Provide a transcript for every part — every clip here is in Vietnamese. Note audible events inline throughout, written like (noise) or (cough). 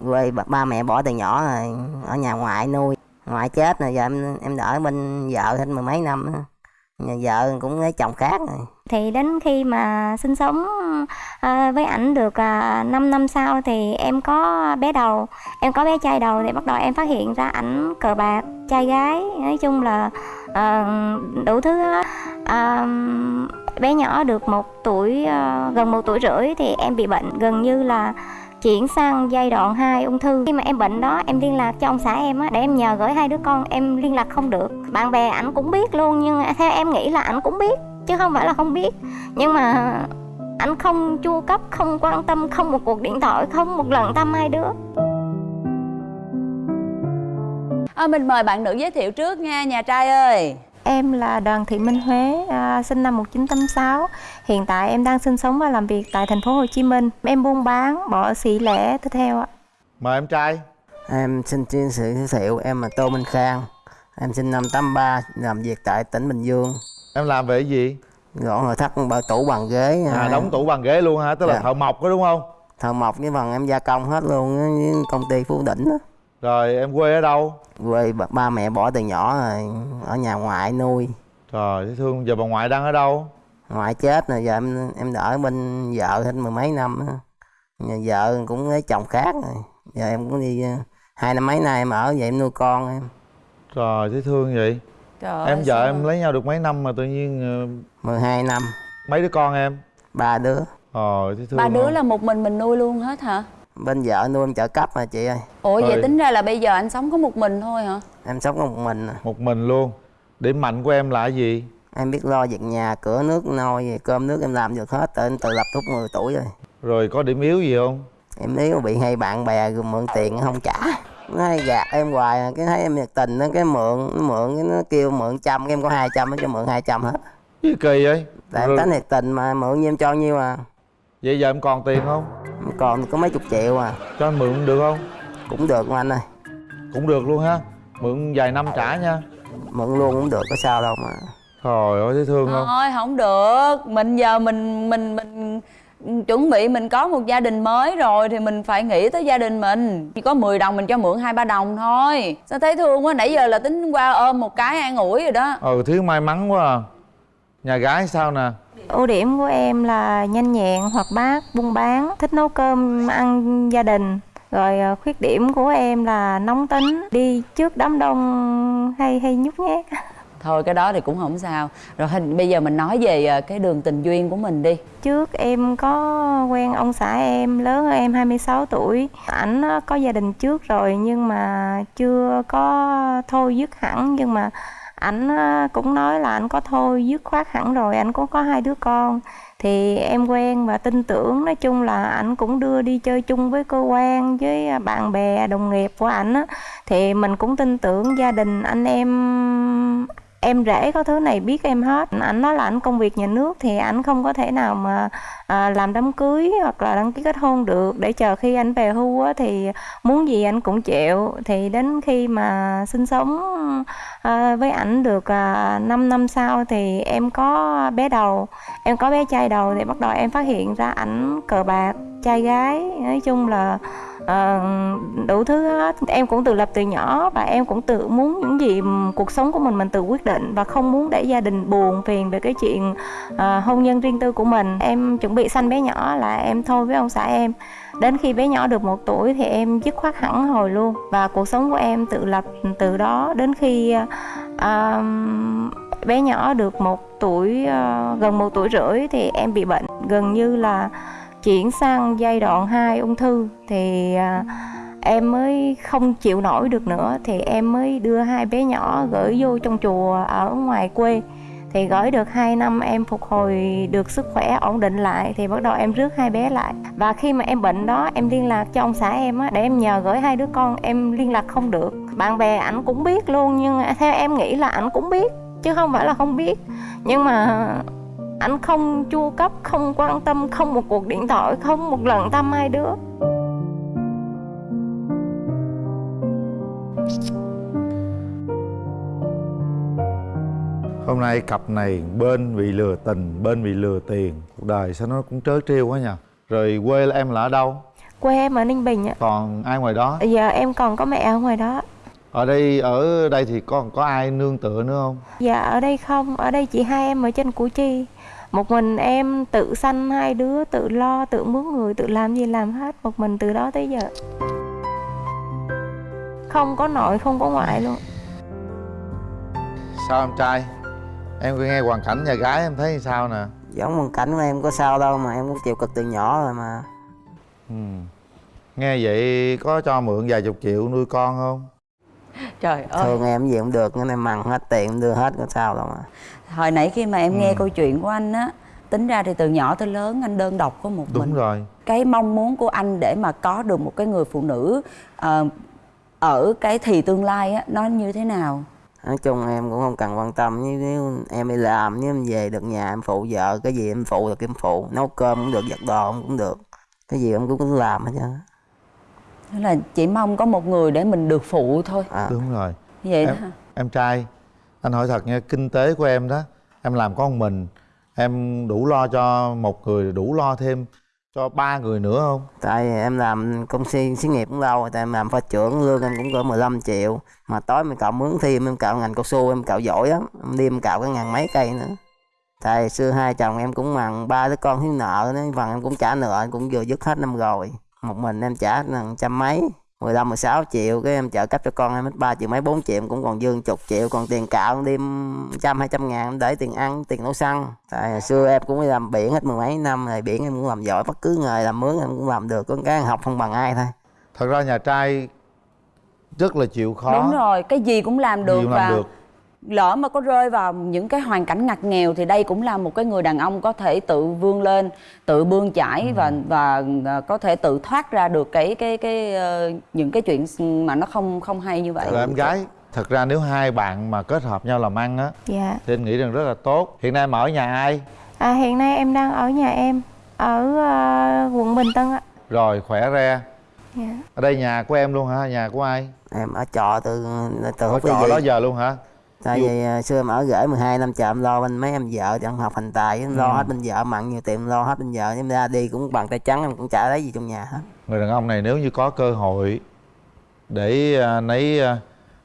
quê ba, mẹ bỏ từ nhỏ rồi ở nhà ngoại nuôi ngoại chết rồi giờ em em đỡ bên vợ thêm mười mấy năm nhà vợ cũng lấy chồng khác rồi. Thì đến khi mà sinh sống ờ, với ảnh được ờ, 5 năm sau thì em có bé đầu em có bé trai đầu thì bắt đầu em phát hiện ra ảnh cờ bạc trai gái nói chung là ờ, đủ thứ hết. Bé nhỏ được một tuổi gần một tuổi rưỡi thì em bị bệnh gần như là chuyển sang giai đoạn 2 ung thư. Khi mà em bệnh đó em liên lạc cho ông xã em á để em nhờ gửi hai đứa con em liên lạc không được. Bạn bè ảnh cũng biết luôn nhưng theo em nghĩ là ảnh cũng biết chứ không phải là không biết. Nhưng mà ảnh không chu cấp không quan tâm không một cuộc điện thoại không một lần thăm hai đứa. À, mình mời bạn nữ giới thiệu trước nha nhà trai ơi. Em là Đoàn Thị Minh Huế, à, sinh năm 1986. Hiện tại em đang sinh sống và làm việc tại thành phố Hồ Chí Minh. Em buôn bán, bỏ xỉ lẻ tiếp theo ạ. Mời em trai em xin chia sự giới thiệu em là tô minh khang em sinh năm 83 làm việc tại tỉnh bình dương Em làm về cái gì? gọn nội thất bảo tủ bằng ghế À đóng tủ bằng ghế luôn hả? Tức là Dạ. thợ mộc đó đúng không? thợ mộc với phần em gia công hết luôn á, với công ty phú đỉnh đó. Rồi em quê ở đâu? quê ba, ba mẹ bỏ từ nhỏ rồi ở nhà ngoại nuôi Trời thấy thương giờ bà ngoại đang ở đâu? ngoại chết rồi giờ em em đỡ bên vợ thêm mười mấy năm nhà vợ cũng lấy chồng khác rồi giờ em cũng đi ờ, hai năm mấy nay em ở vậy em nuôi con em Trời thấy thương vậy Trời Em vợ em lấy nhau được mấy năm mà tự nhiên ờ, 12 năm mấy đứa con em? ba đứa Trời thấy thương ba đứa không? là một mình mình nuôi luôn hết hả bên vợ nuôi em trợ cấp mà chị ơi ủa vậy Rồi. tính ra là bây giờ anh sống có một mình thôi hả em sống có một mình à. Một mình luôn Điểm mạnh của em là cái gì? em biết lo việc nhà cửa nước nôi cơm nước em làm được hết tại em tự lập lúc 10 tuổi rồi Rồi có điểm yếu gì không? em nếu bị hay bạn bè mượn tiền không trả nó hay gạt em hoài cái thấy em nhiệt tình nó cái mượn nó mượn cái nó kêu mượn trăm cái em có hai trăm nó cho mượn hai trăm hết Gì kỳ vậy? tại em tính nhiệt tình mà mượn như em cho nhiêu à Vậy giờ em còn tiền không? còn có mấy chục triệu à. Cho anh mượn được không? cũng được mà anh ơi. Cũng được luôn ha. Mượn vài năm trả nha. Mượn luôn cũng được có sao đâu mà. Trời ơi thấy thương không? thôi không được. Mình giờ mình mình mình chuẩn bị mình có một gia đình mới rồi thì mình phải nghĩ tới gia đình mình. Chỉ có 10 đồng mình cho mượn hai ba đồng thôi. Sao thấy thương quá? Nãy giờ là tính qua ôm một cái an ủi rồi đó. Ừ thiếu may mắn quá à. Nhà gái sao nè? Ưu điểm của em là nhanh nhẹn, hoạt bát, buôn bán, thích nấu cơm ăn gia đình. Rồi à, khuyết điểm của em là nóng tính, đi trước đám đông hay hay nhút nhát. (laughs) thôi cái đó thì cũng không sao rồi hình bây giờ mình nói về ờ, cái đường tình duyên của mình đi Trước em có quen ông xã em lớn hơn em 26 tuổi. Ảnh có gia đình trước rồi nhưng mà chưa có thôi dứt hẳn nhưng mà ảnh ờ, cũng nói là anh có thôi dứt khoát hẳn rồi, anh cũng có hai đứa con. Thì em quen và tin tưởng nói chung là ảnh cũng đưa đi chơi chung với cơ quan với ờ, bạn bè đồng nghiệp của ảnh thì mình cũng tin tưởng gia đình anh em em rể có thứ này biết em hết. Ảnh nói là ảnh công việc nhà nước thì ảnh không có thể nào mà à, làm đám cưới hoặc là đăng ký kết hôn được. Để chờ khi anh về hưu á, thì muốn gì anh cũng chịu. Thì đến khi mà sinh sống à, với ảnh được à, 5 năm sau thì em có bé đầu. Em có bé trai đầu thì bắt đầu em phát hiện ra ảnh cờ bạc trai gái. Nói chung là Ờ, đủ thứ hết. Em cũng tự lập từ nhỏ và em cũng tự muốn những gì cuộc sống của mình mình tự quyết định và không muốn để gia đình buồn phiền về cái chuyện ờ, hôn nhân riêng tư của mình. Em chuẩn bị sanh bé nhỏ là em thôi với ông xã em. Đến khi bé nhỏ được một tuổi thì em dứt khoát hẳn hồi luôn và cuộc sống của em tự lập từ đó đến khi ờ, bé nhỏ được một tuổi ờ, gần một tuổi rưỡi thì em bị bệnh. Gần như là chuyển sang giai đoạn 2 ung thư thì à, em mới không chịu nổi được nữa. Thì em mới đưa hai bé nhỏ gửi vô trong chùa ở ngoài quê. Thì gửi được 2 năm, em phục hồi được sức khỏe ổn định lại. Thì bắt đầu em rước hai bé lại. Và khi mà em bệnh đó, em liên lạc cho ông xã em á, để em nhờ gửi hai đứa con, em liên lạc không được. Bạn bè ảnh cũng biết luôn, nhưng theo em nghĩ là ảnh cũng biết, chứ không phải là không biết. Nhưng mà anh không chu cấp không quan tâm không một cuộc điện thoại không một lần thăm hai đứa. Hôm nay cặp này bên bị lừa tình, bên bị lừa tiền. Cuộc đời sao nó cũng trớ trêu quá nhỉ Rồi quê là em là ở đâu? quê em ở ninh bình ạ. Còn ai ngoài đó? Giờ em còn có mẹ ở ngoài đó ở đây ở đây thì còn có ai nương tựa nữa không? Dạ ở đây không. Ở đây chỉ hai em ở trên củ chi. Một mình em tự sanh hai đứa tự lo tự mướn người tự làm gì làm hết. Một mình từ đó tới giờ. Không có nội không có ngoại luôn. Sao em trai? Em nghe hoàn cảnh nhà gái em thấy sao nè? Giống hoàn cảnh của em có sao đâu mà em cũng chịu cực từ nhỏ rồi mà. Ừ. nghe vậy có cho mượn vài chục triệu nuôi con không trời ơi. Thường em gì cũng được nên em mằng hết tiền em đưa hết có sao đâu mà. Hồi nãy khi mà em nghe Ừ. câu chuyện của anh á tính ra thì từ nhỏ tới lớn anh đơn độc có một đúng mình. rồi. Cái mong muốn của anh để mà có được một cái người phụ nữ ờ, ở cái thì tương lai á nó như thế nào? Nói chung em cũng không cần quan tâm nếu, nếu em đi làm nếu em về được nhà em phụ vợ cái gì em phụ được em phụ nấu cơm cũng được giặt đồ cũng được. Cái gì em cũng làm hết trơn á. Thế là chỉ mong có một người để mình được phụ thôi. À, đúng rồi. Vậy đó em, em trai anh hỏi thật nha kinh tế của em đó em làm có một mình em đủ lo cho một người đủ lo thêm cho ba người nữa không? Tại em làm công ty xí nghiệp cũng lâu rồi tại em làm pha trưởng lương em cũng cỡ 15 triệu. Mà tối mình cạo mướn thêm em cạo ngành cao su em cạo giỏi lắm. Em đi em cạo cái ngàn mấy cây nữa. Tại xưa hai chồng em cũng bằng ba đứa con thiếu nợ nữa phần em cũng trả nợ em cũng vừa dứt hết năm rồi một mình em trả trăm mấy 15 16 triệu cái em trợ cấp cho con em hết 3 triệu mấy 4 triệu em cũng còn dư chục triệu còn tiền cạo đêm trăm hai trăm ngàn để tiền ăn tiền nấu xăng. Tại hồi xưa em cũng đi làm biển hết mười mấy năm rồi biển em cũng làm giỏi bất cứ nghề làm mướn em cũng làm được có cái học không bằng ai thôi. Thật ra nhà trai rất là chịu khó. Đúng rồi cái gì cũng làm được Gì cũng và làm được. Lỡ mà có rơi vào những cái hoàn cảnh ngặt nghèo thì đây cũng là một cái người đàn ông có thể tự vươn lên tự bươn chải Ừ. và và ờ, có thể tự thoát ra được cái cái cái ờ, những cái chuyện mà nó không không hay như vậy. Rồi em gái thật ra nếu hai bạn mà kết hợp nhau làm ăn á dạ. thì anh nghĩ rằng rất là tốt. Hiện nay em ở nhà ai? À, hiện nay em đang ở nhà em ở ờ, quận bình tân ạ rồi khỏe re. Dạ. ở đây nhà của em luôn hả? Nhà của ai? Em ở trọ từ từ ở trọ đó giờ luôn hả tại vì à, xưa em ở gửi 12 năm chờ em lo bên mấy em vợ thì em học hành tài em lo Ừ. hết bên vợ mặn nhiều tiền lo hết bên vợ. Em ra đi cũng bằng tay trắng em cũng chả lấy gì trong nhà hết. Người đàn ông này nếu như có cơ hội để à, nấy à,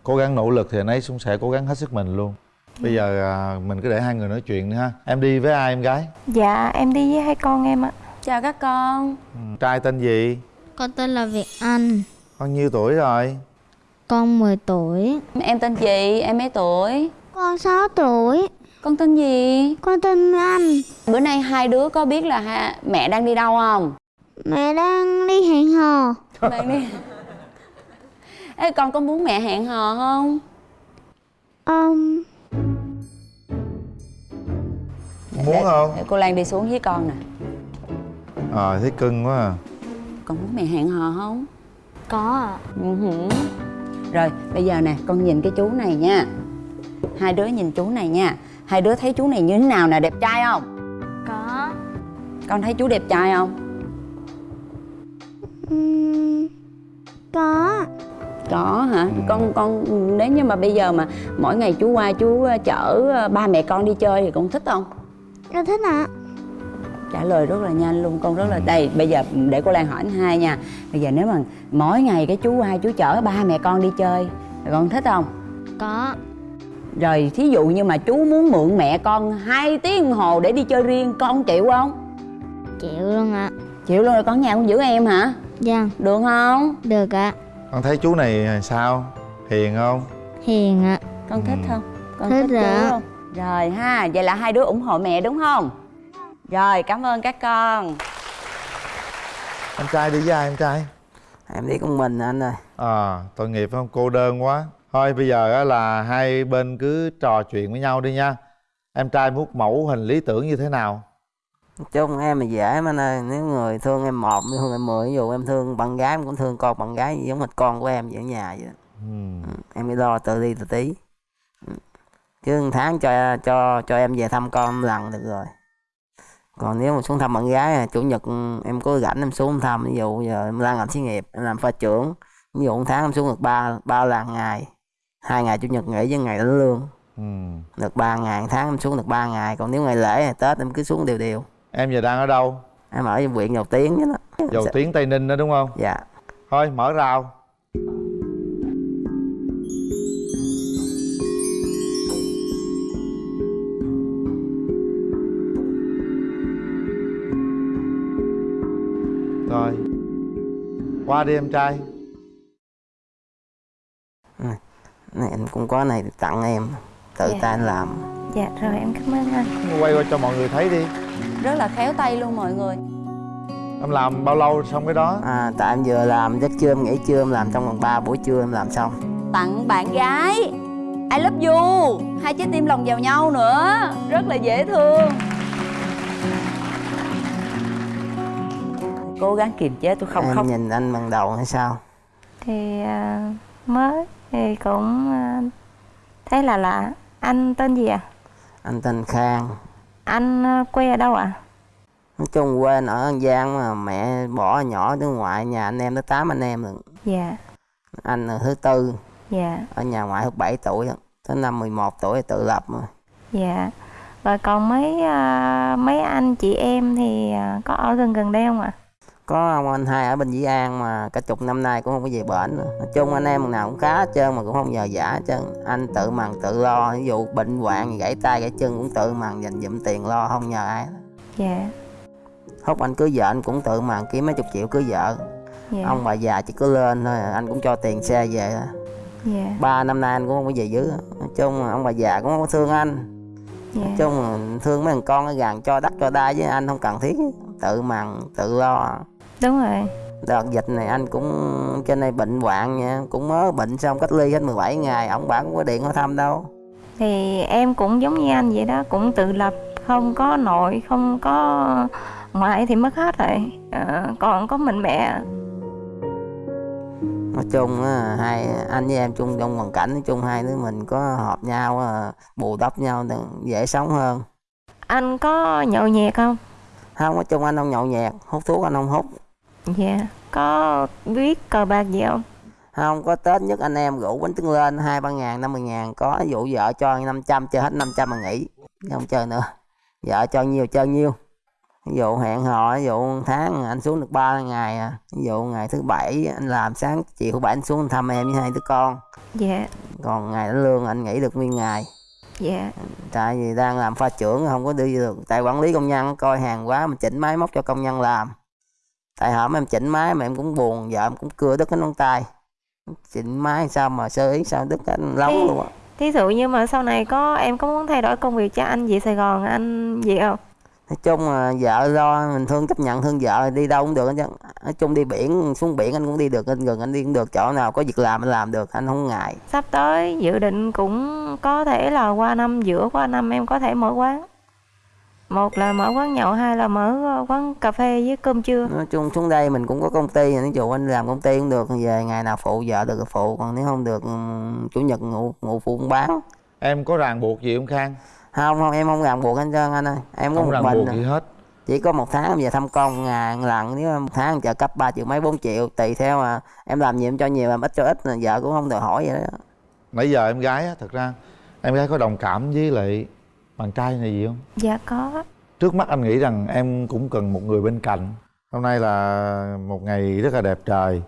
cố gắng nỗ lực thì nấy cũng sẽ cố gắng hết sức mình luôn. Bây giờ à, mình cứ để hai người nói chuyện nữa ha. Em đi với ai em gái? Dạ em đi với hai con em ạ. Chào các con. Ừ. trai tên gì? Con tên là Việt Anh, bao nhiêu tuổi rồi con 10 tuổi. em tên gì? Em mấy tuổi? Con 6 tuổi, con tên gì? Con tên Anh. bữa nay hai đứa có biết là ha, mẹ đang đi đâu không? Mẹ đang đi hẹn hò. đang đi. Ê, con có muốn mẹ hẹn hò không? Um, muốn không? Để cô Lan đi xuống với con nè. Ờ thấy cưng quá à. Con muốn mẹ hẹn hò không? Có ạ. Ừ hử. Rồi bây giờ nè con nhìn cái chú này nha Hai đứa nhìn chú này nha Hai đứa thấy chú này như thế nào nè đẹp trai không Có. Con thấy chú đẹp trai không Um, có. Có hả Con con nếu như mà bây giờ mà Mỗi ngày chú qua chú ờ, chở ờ, ba mẹ con đi chơi Thì con thích không Con thích ạ. Trả lời rất là nhanh luôn con rất là đây bây giờ để cô Lan hỏi anh hai nha. Bây giờ nếu mà mỗi ngày cái chú qua chú chở ba mẹ con đi chơi con thích không? Có. rồi thí dụ như mà chú muốn mượn mẹ con hai tiếng đồng hồ để đi chơi riêng con chịu không? Chịu luôn ạ. chịu luôn rồi con nhà con giữ em hả? Dạ, được không? Được ạ. con thấy chú này sao? Hiền không? Hiền ạ. con thích Ừ. không? Con Thích thích, chú không? Rồi ha vậy là hai đứa ủng hộ mẹ đúng không rồi cảm ơn các con. Em trai đi với ai em trai? Em đi con mình anh ơi. À tội nghiệp không? Cô đơn quá. Thôi bây giờ á là hai bên cứ trò chuyện với nhau đi nha. Em trai muốn mẫu hình lý tưởng như thế nào? Nói chung em là dễ mà anh ơi. Nếu người thương em một thương em mười ví dụ em thương bạn gái em cũng thương con bạn gái giống hệt con của em vậy ở nhà vậy ừ. Em phải lo tự đi tự tí. Ừ. chứ một tháng cho cho cho em về thăm con lần được rồi còn nếu mà xuống thăm bạn gái chủ nhật em có rảnh em xuống thăm ví dụ giờ em đang làm xí nghiệp em làm pha trưởng ví dụ một tháng em xuống được ba ba lần ngày hai ngày chủ nhật nghỉ với ngày đánh lương. Ừ. Được ba ngày một tháng em xuống được ba ngày còn nếu ngày lễ tết em cứ xuống đều đều. Em giờ đang ở đâu? Em ở huyện dầu tiếng chứ đó. Dầu tiếng tây ninh đó đúng không? Dạ. Thôi mở rào rồi qua đi em trai này anh cũng có này tặng em tự Dạ. tay anh làm. Dạ rồi em cảm ơn anh. Quay qua cho mọi người thấy đi. Rất là khéo tay luôn mọi người. Em làm bao lâu xong cái đó? À, tại em vừa làm giấc trưa em nghỉ trưa em làm trong vòng 3 buổi trưa em làm xong. Tặng bạn gái. I love you. Hai trái tim lòng vào nhau nữa. Rất là dễ thương cố gắng kiềm chế tôi không em khóc. nhìn anh bằng đầu hay sao? Thì à, mới thì cũng à, thấy là lạ anh tên gì à? Anh tên khang. Anh à, quê ở đâu ạ? Nói chung quê ở an giang mà mẹ bỏ nhỏ đứa ngoại nhà anh em tới tám anh em rồi dạ. Anh là thứ tư. Dạ. Ở nhà ngoại được 7 tuổi tới năm 11 tuổi thì tự lập rồi dạ. Rồi còn mấy à, mấy anh chị em thì à, có ở gần gần đây không ạ có ông anh hai ở bên Dĩ An mà cả chục năm nay cũng không có về bển nữa. nói chung anh em nào cũng khá hết trơn mà cũng không nhờ giả hết trơn. Anh tự mần tự lo ví dụ bệnh hoạn gãy tay gãy chân cũng tự mần dành dụm tiền lo không nhờ ai dạ. Hút anh cưới vợ anh cũng tự mần kiếm mấy chục triệu cưới vợ. Dạ. Ông bà già chỉ cứ lên thôi anh cũng cho tiền xe về thôi. dạ. Ba năm nay anh cũng không có về dưới. Nói chung ông bà già cũng không có thương anh. Dạ. Nói chung thương mấy thằng con ở gần cho đất cho đai với anh không cần thiết. Tự mần tự lo đúng rồi. Đợt dịch này anh cũng trên đây bệnh hoạn nha cũng mới bệnh xong cách ly hết 17 ngày ông bà cũng có điện hỏi thăm đâu. Thì em cũng giống như anh vậy đó cũng tự lập không có nội không có ngoại thì mất hết rồi. Ờ, còn có mình mẹ. Nói chung hai anh với em chung trong hoàn cảnh nói chung hai đứa mình có hợp nhau à, bù đắp nhau dễ sống hơn. Anh có nhậu nhẹt không? Không nói chung anh không nhậu nhẹt hút thuốc anh không hút dạ. Có biết cờ bạc gì không? Không có tết nhất anh em rủ bánh trứng lên hai ba ngàn năm mươi ngàn. Có dụ vợ cho 500 chơi hết 500 mà nghỉ. Không chơi nữa. Vợ cho nhiêu chơi nhiêu ví dụ hẹn hò ví dụ tháng anh xuống được ba ngày à. Ví dụ ngày thứ bảy anh làm sáng chiều bảy anh xuống thăm em với hai đứa con. Dạ. Còn ngày đánh lương anh nghỉ được nguyên ngày. Dạ. Tại vì đang làm pha trưởng không có đi được. Tại quản lý công nhân coi hàng quá mình chỉnh máy móc cho công nhân làm tại hổm em chỉnh máy mà em cũng buồn vợ em cũng cưa đứt cái ngón tay. Chỉnh máy sao mà sơ ý sao đứt cái lóng luôn á. thí dụ như mà sau này có em có muốn thay đổi công việc cho anh về Sài Gòn anh gì không? Nói chung là vợ lo mình thương chấp nhận thương vợ đi đâu cũng được chứ nói chung đi biển xuống biển anh cũng đi được anh gần anh đi cũng được chỗ nào có việc làm anh làm được anh không ngại. Sắp tới dự định cũng có thể là qua năm giữa qua năm em có thể mở quán một là mở quán nhậu hai là mở ờ, quán cà phê với cơm trưa. Nói chung xuống đây mình cũng có công ty ví dụ anh làm công ty cũng được về ngày nào phụ vợ được phụ còn nếu không được chủ nhật ngủ ngủ phụ cũng bán. Em có ràng buộc gì không khang? Không không em không ràng buộc anh trơn anh ơi. Em có không một ràng mình buộc gì hết. Chỉ có một tháng em về thăm con ngàn lần nếu một tháng trợ cấp 3 triệu mấy 4 triệu tùy theo mà em làm nhiều em cho nhiều làm ít cho ít là vợ cũng không đòi hỏi vậy đó. Nãy giờ em gái á thật ra em gái có đồng cảm với lại bạn trai này gì không? Dạ có. Trước mắt anh nghĩ rằng em cũng cần một người bên cạnh. Hôm nay là một ngày rất là đẹp trời.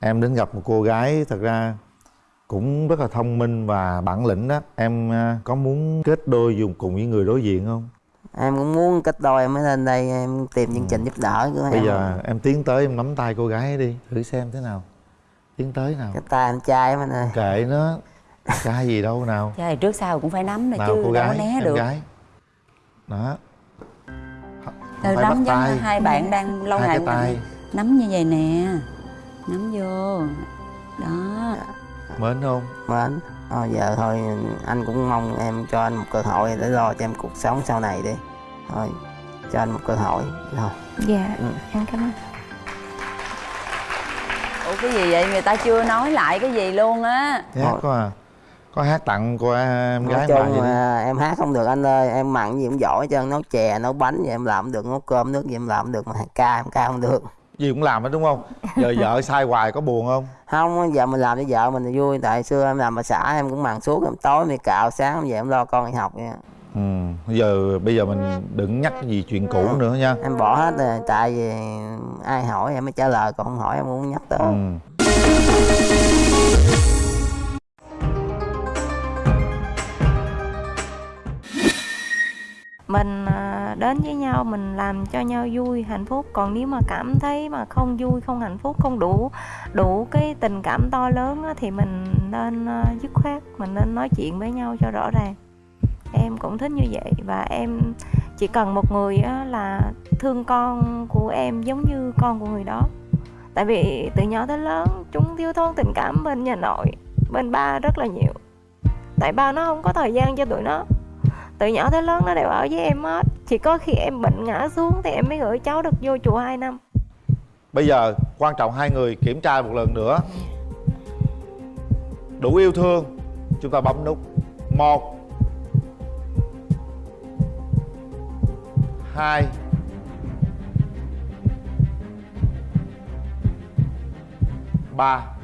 Em đến gặp một cô gái thật ra cũng rất là thông minh và bản lĩnh đó. Em à, có muốn kết đôi dùng cùng với người đối diện không? Em cũng muốn kết đôi em mới lên đây em tìm chương trình giúp đỡ của Ừ. bây em. giờ em tiến tới em nắm tay cô gái đi thử xem thế nào. Tiến tới nào. Cái tay anh trai anh ơi. Kệ nó trai gì đâu nào. Trời trước sau cũng phải nắm này nào chứ cô đâu gái có né em được. gái. Đó. Từ phải nắm giống tay. như hai bạn đang lâu hai ngày cái tay. nắm như vậy nè. Nắm vô. Đó. Mến không? Mến. Thôi giờ thôi anh cũng mong em cho anh một cơ hội để lo cho em cuộc sống sau này đi. Thôi cho anh một cơ hội. Thôi dạ Ừ. em cảm ơn. Ủa cái gì vậy? Người ta chưa nói lại cái gì luôn á. Thôi. có à có hát tặng cô em nói gái chung gì mà em hát không được anh ơi em mặn gì cũng giỏi trơn nấu chè nấu bánh gì em làm không được nấu cơm nước gì em làm không được mà ca em ca không được. Gì cũng làm hết đúng không? Giờ vợ (laughs) sai hoài có buồn không? Không giờ mình làm cho vợ mình vui tại xưa em làm bà xã em cũng mặn suốt em tối em đi cạo sáng em về em lo con đi học vậy ừ bây giờ bây giờ mình đừng nhắc gì chuyện cũ nữa nha. Em bỏ hết rồi tại vì ai hỏi em mới trả lời còn không hỏi em cũng nhắc tới. Ừ mình à, đến với nhau mình làm cho nhau vui hạnh phúc. Còn nếu mà cảm thấy mà không vui không hạnh phúc không đủ đủ cái tình cảm to lớn á, thì mình nên à, dứt khoát mình nên nói chuyện với nhau cho rõ ràng. Em cũng thích như vậy và em chỉ cần một người á, là thương con của em giống như con của người đó. Tại vì từ nhỏ tới lớn chúng thiếu thốn tình cảm bên nhà nội bên ba rất là nhiều. Tại ba nó không có thời gian cho tụi nó từ nhỏ tới lớn nó đều ở với em hết. Chỉ có khi em bệnh ngã xuống thì em mới gửi cháu được vô chùa 2 năm. Bây giờ quan trọng hai người kiểm tra một lần nữa. Đủ yêu thương, chúng ta bấm nút một, hai, ba.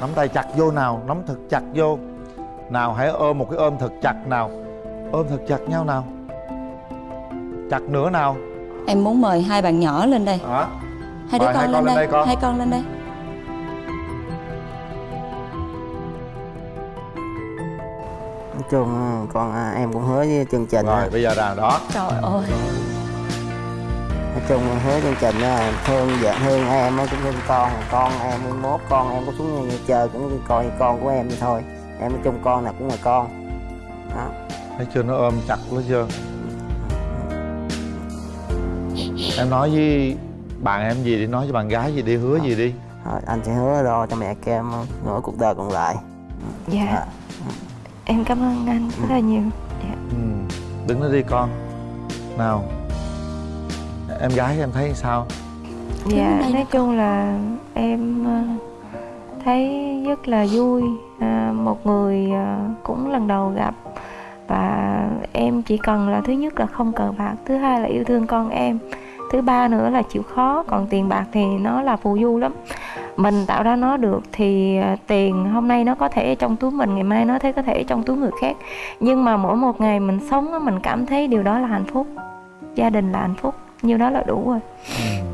Nắm tay chặt vô nào nắm thật chặt vô. Nào hãy ôm một cái ôm thật chặt nào. Ôm thật chặt nhau nào. Chặt nữa nào. Em muốn mời hai bạn nhỏ lên đây. Đó hai đứa Mời con, hai lên, con lên đây. đây con. hai con lên đây. Nói chung con à, em cũng hứa với chương trình rồi bây giờ là đó. Trời ơi nói chung hứa chương trình á, thương vợ thương em cũng thương con con em mốt con em có xuống như chơi cũng coi như con của em vậy thôi. Em nói chung con nào cũng là con. Đó. thấy chưa nó ôm chặt nó chưa? Em nói với bạn em gì đi nói với bạn gái gì đi hứa gì đi. Thôi, anh sẽ hứa rồi cho mẹ kem nửa cuộc đời còn lại. Dạ. À. em cảm ơn anh rất là nhiều. Dạ. ừ. đứng đó đi con. Nào em gái em thấy sao? Dạ, nói chung là em ờ, thấy rất là vui. À, một người ờ, cũng lần đầu gặp và em chỉ cần là thứ nhất là không cờ bạc thứ hai là yêu thương con em thứ ba nữa là chịu khó còn tiền bạc thì nó là phù du lắm. Mình tạo ra nó được thì ờ, tiền hôm nay nó có thể ở trong túi mình ngày mai nó thấy có thể trong túi người khác. Nhưng mà mỗi một ngày mình sống mình cảm thấy điều đó là hạnh phúc. Gia đình là hạnh phúc nhiêu đó là đủ rồi ừ.